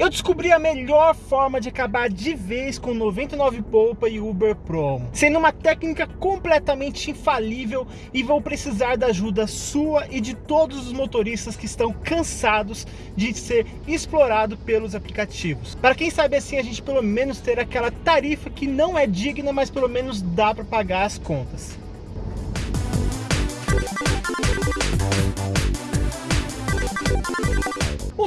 Eu descobri a melhor forma de acabar de vez com 99 Poupa e Uber Promo, sendo uma técnica completamente infalível e vou precisar da ajuda sua e de todos os motoristas que estão cansados de ser explorado pelos aplicativos. Para quem sabe assim a gente pelo menos ter aquela tarifa que não é digna, mas pelo menos dá para pagar as contas.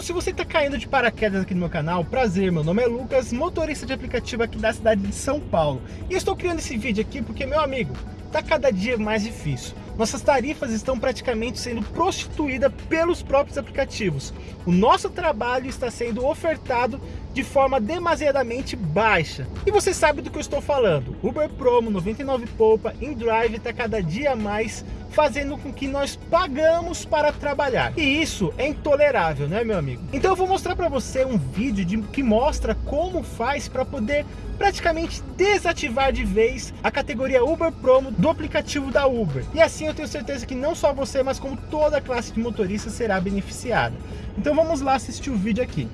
Se você está caindo de paraquedas aqui no meu canal, prazer, meu nome é Lucas, motorista de aplicativo aqui da cidade de São Paulo. E estou criando esse vídeo aqui porque, meu amigo, está cada dia mais difícil. Nossas tarifas estão praticamente sendo prostituídas pelos próprios aplicativos. O nosso trabalho está sendo ofertado de forma demasiadamente baixa. E você sabe do que eu estou falando. Uber Promo, 99 Poupa, InDrive está cada dia mais fazendo com que nós pagamos para trabalhar. E isso é intolerável, né, meu amigo? Então eu vou mostrar para você um vídeo de, que mostra como faz para poder praticamente desativar de vez a categoria Uber Promo do aplicativo da Uber. E assim eu tenho certeza que não só você, mas como toda a classe de motoristas será beneficiada. Então vamos lá assistir o vídeo aqui.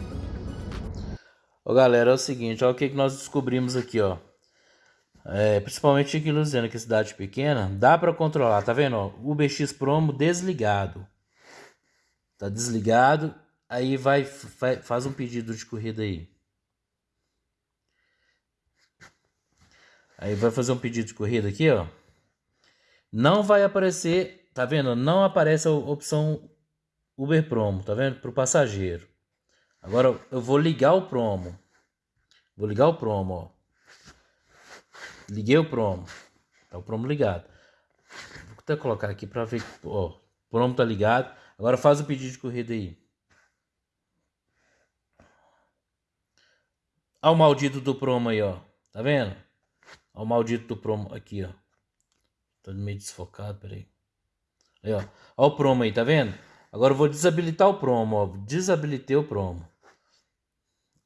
Ô galera, é o seguinte, olha o que, que nós descobrimos aqui, ó é, principalmente aqui em Luziana, que é cidade pequena, dá para controlar, tá vendo? Ó, UBX Promo desligado. Tá desligado, aí vai, vai faz um pedido de corrida aí. Aí vai fazer um pedido de corrida aqui, ó. Não vai aparecer, tá vendo? Não aparece a opção Uber Promo, tá vendo? Para o passageiro. Agora eu vou ligar o promo. Vou ligar o promo, ó. Liguei o promo. Tá o promo ligado. Vou até colocar aqui para ver. Ó, o promo tá ligado. Agora faz o pedido de corrida aí. Olha o maldito do promo aí, ó. Tá vendo? Olha o maldito do promo aqui, ó. Tô meio desfocado, peraí. Aí, ó. Olha o promo aí, tá vendo? Agora eu vou desabilitar o promo, ó. Desabilitei o promo.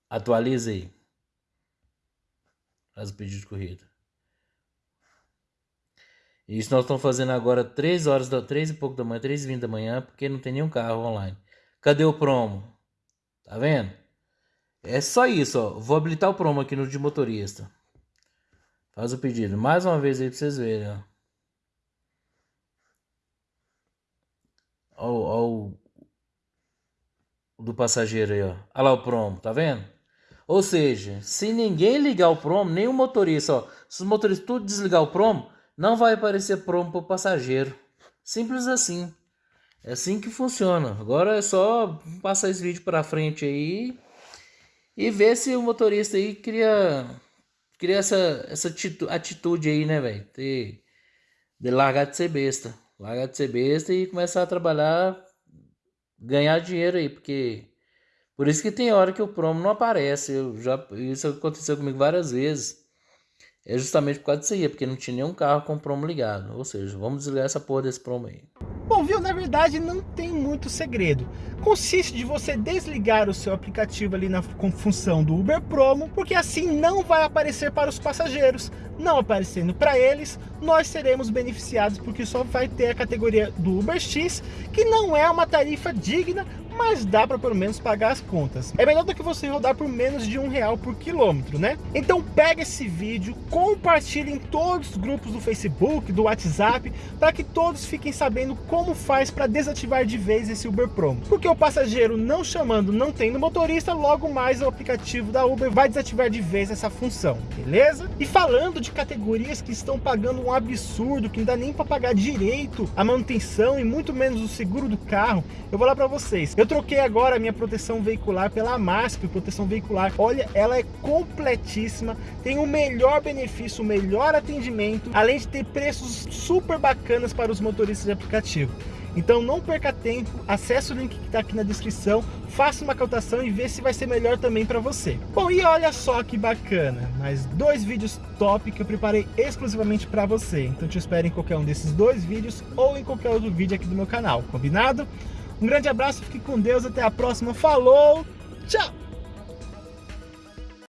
Atualiza aí. Faz o pedido de corrida. Isso nós estamos fazendo agora 3 horas, da, 3 e pouco da manhã, 3 e 20 da manhã, porque não tem nenhum carro online. Cadê o promo? Tá vendo? É só isso, ó. Vou habilitar o promo aqui no de motorista. Faz o pedido. Mais uma vez aí pra vocês verem, ó. Ó, ó o do passageiro aí, ó. Olha lá o promo, tá vendo? Ou seja, se ninguém ligar o promo, nem o motorista, ó. Se os motoristas tudo desligar o promo, não vai aparecer promo para o passageiro. Simples assim. É assim que funciona. Agora é só passar esse vídeo para frente aí e ver se o motorista aí cria, cria essa, essa atitude aí, né, velho? De, de largar de ser besta. Largar de ser besta e começar a trabalhar, ganhar dinheiro aí, porque por isso que tem hora que o promo não aparece. Eu já, isso aconteceu comigo várias vezes. É justamente por causa disso aí, é porque não tinha nenhum carro com promo ligado. Ou seja, vamos desligar essa porra desse promo aí. Bom, viu? Na verdade, não tem muito segredo. Consiste de você desligar o seu aplicativo ali na função do Uber Promo, porque assim não vai aparecer para os passageiros. Não aparecendo para eles, nós seremos beneficiados porque só vai ter a categoria do Uber X, que não é uma tarifa digna mas dá para pelo menos pagar as contas. É melhor do que você rodar por menos de um real por quilômetro, né? Então pega esse vídeo, compartilhe em todos os grupos do Facebook, do WhatsApp, para que todos fiquem sabendo como faz para desativar de vez esse Uber Promo. Porque o passageiro não chamando, não tendo motorista, logo mais o aplicativo da Uber vai desativar de vez essa função, beleza? E falando de categorias que estão pagando um absurdo, que não dá nem para pagar direito a manutenção e muito menos o seguro do carro, eu vou lá para vocês. Eu troquei agora a minha proteção veicular pela MASP, proteção veicular. Olha, ela é completíssima, tem o melhor benefício, o melhor atendimento, além de ter preços super bacanas para os motoristas de aplicativo. Então não perca tempo, acesse o link que está aqui na descrição, faça uma cotação e vê se vai ser melhor também para você. Bom, e olha só que bacana, mais dois vídeos top que eu preparei exclusivamente para você. Então te espero em qualquer um desses dois vídeos ou em qualquer outro vídeo aqui do meu canal, combinado? Um grande abraço, fique com Deus, até a próxima, falou, tchau!